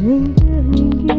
Ninguém.